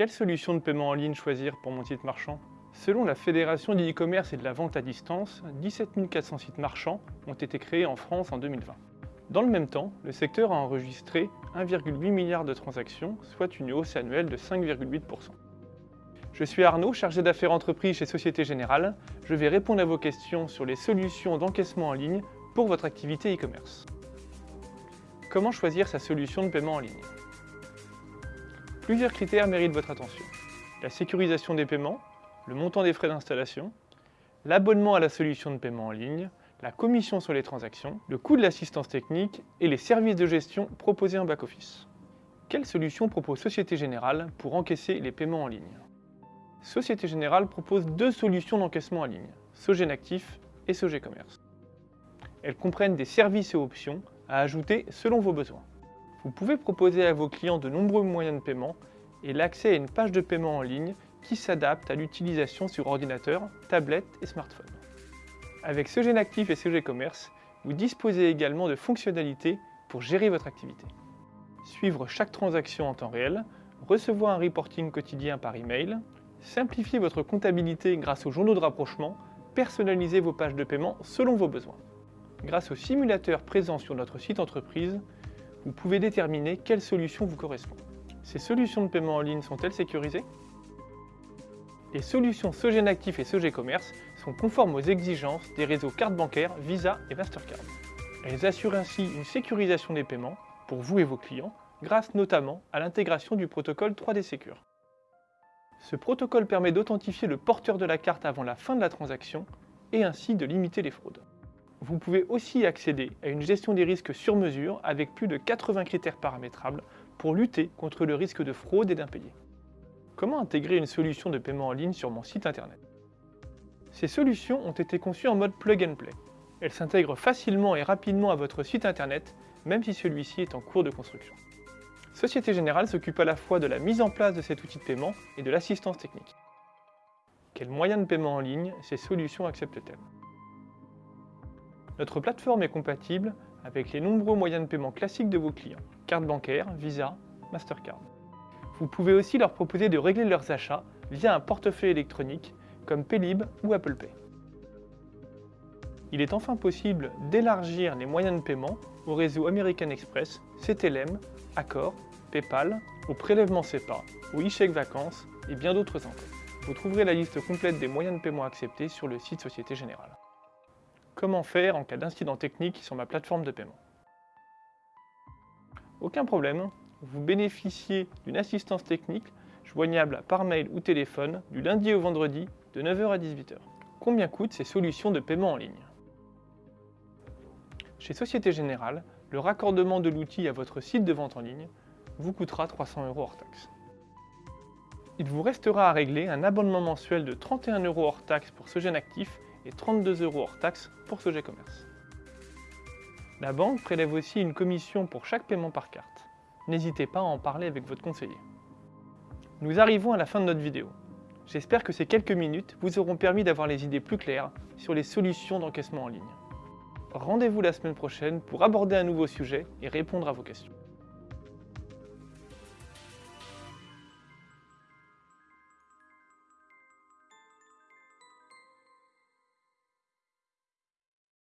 Quelle solution de paiement en ligne choisir pour mon site marchand? Selon la Fédération de e-commerce et de la vente à distance, 17 400 sites marchands ont été créés en France en 2020. Dans le même temps, le secteur a enregistré 1,8 milliard de transactions, soit une hausse annuelle de 5,8%. Je suis Arnaud, chargé d'affaires entreprises chez Société Générale. Je vais répondre à vos questions sur les solutions d'encaissement en ligne pour votre activité e-commerce. Comment choisir sa solution de paiement en ligne? Plusieurs critères méritent votre attention. La sécurisation des paiements, le montant des frais d'installation, l'abonnement à la solution de paiement en ligne, la commission sur les transactions, le coût de l'assistance technique et les services de gestion proposés en back-office. Quelle solution propose Société Générale pour encaisser les paiements en ligne? Société Générale propose deux solutions d'encaissement en ligne, Sogén Actif et Sogé Commerce. Elles comprennent des services et options à ajouter selon vos besoins. Vous pouvez proposer à vos clients de nombreux moyens de paiement et l'accès à une page de paiement en ligne qui s'adapte à l'utilisation sur ordinateur, tablette et smartphone. Avec Sogén Actif et Sogé Commerce, vous disposez également de fonctionnalités pour gérer votre activité. Suivre chaque transaction en temps réel, recevoir un reporting quotidien par email, simplifier votre comptabilité grâce aux journaux de rapprochement, personnaliser vos pages de paiement selon vos besoins. Grâce au simulateur présent sur notre site entreprise, vous pouvez déterminer quelle solution vous correspond. Ces solutions de paiement en ligne sont-elles sécurisées? Les solutions Sogén Actif et Sogé Commerce sont conformes aux exigences des réseaux carte bancaire, Visa et Mastercard. Elles assurent ainsi une sécurisation des paiements pour vous et vos clients, grâce notamment à l'intégration du protocole 3D Secure. Ce protocole permet d'authentifier le porteur de la carte avant la fin de la transaction et ainsi de limiter les fraudes. Vous pouvez aussi accéder à une gestion des risques sur mesure avec plus de 80 critères paramétrables pour lutter contre le risque de fraude et d'impayé. Comment intégrer une solution de paiement en ligne sur mon site internet? Ces solutions ont été conçues en mode plug and play. Elles s'intègrent facilement et rapidement à votre site internet, même si celui-ci est en cours de construction. Société Générale s'occupe à la fois de la mise en place de cet outil de paiement et de l'assistance technique. Quels moyens de paiement en ligne ces solutions acceptent-elles? Notre plateforme est compatible avec les nombreux moyens de paiement classiques de vos clients, carte bancaire, Visa, Mastercard. Vous pouvez aussi leur proposer de régler leurs achats via un portefeuille électronique comme Paylib ou Apple Pay. Il est enfin possible d'élargir les moyens de paiement au réseau American Express, CTLM, Accor, Paypal, au prélèvement SEPA, au e-chèque vacances et bien d'autres encore. Vous trouverez la liste complète des moyens de paiement acceptés sur le site Société Générale. Comment faire en cas d'incident technique sur ma plateforme de paiement? Aucun problème, vous bénéficiez d'une assistance technique joignable par mail ou téléphone du lundi au vendredi de 9h à 18h. Combien coûtent ces solutions de paiement en ligne? Chez Société Générale, le raccordement de l'outil à votre site de vente en ligne vous coûtera 300 euros hors taxe. Il vous restera à régler un abonnement mensuel de 31 euros hors taxe pour ce jeune actif et 32 euros hors taxe pour ce G-Commerce. La banque prélève aussi une commission pour chaque paiement par carte. N'hésitez pas à en parler avec votre conseiller. Nous arrivons à la fin de notre vidéo. J'espère que ces quelques minutes vous auront permis d'avoir les idées plus claires sur les solutions d'encaissement en ligne. Rendez-vous la semaine prochaine pour aborder un nouveau sujet et répondre à vos questions.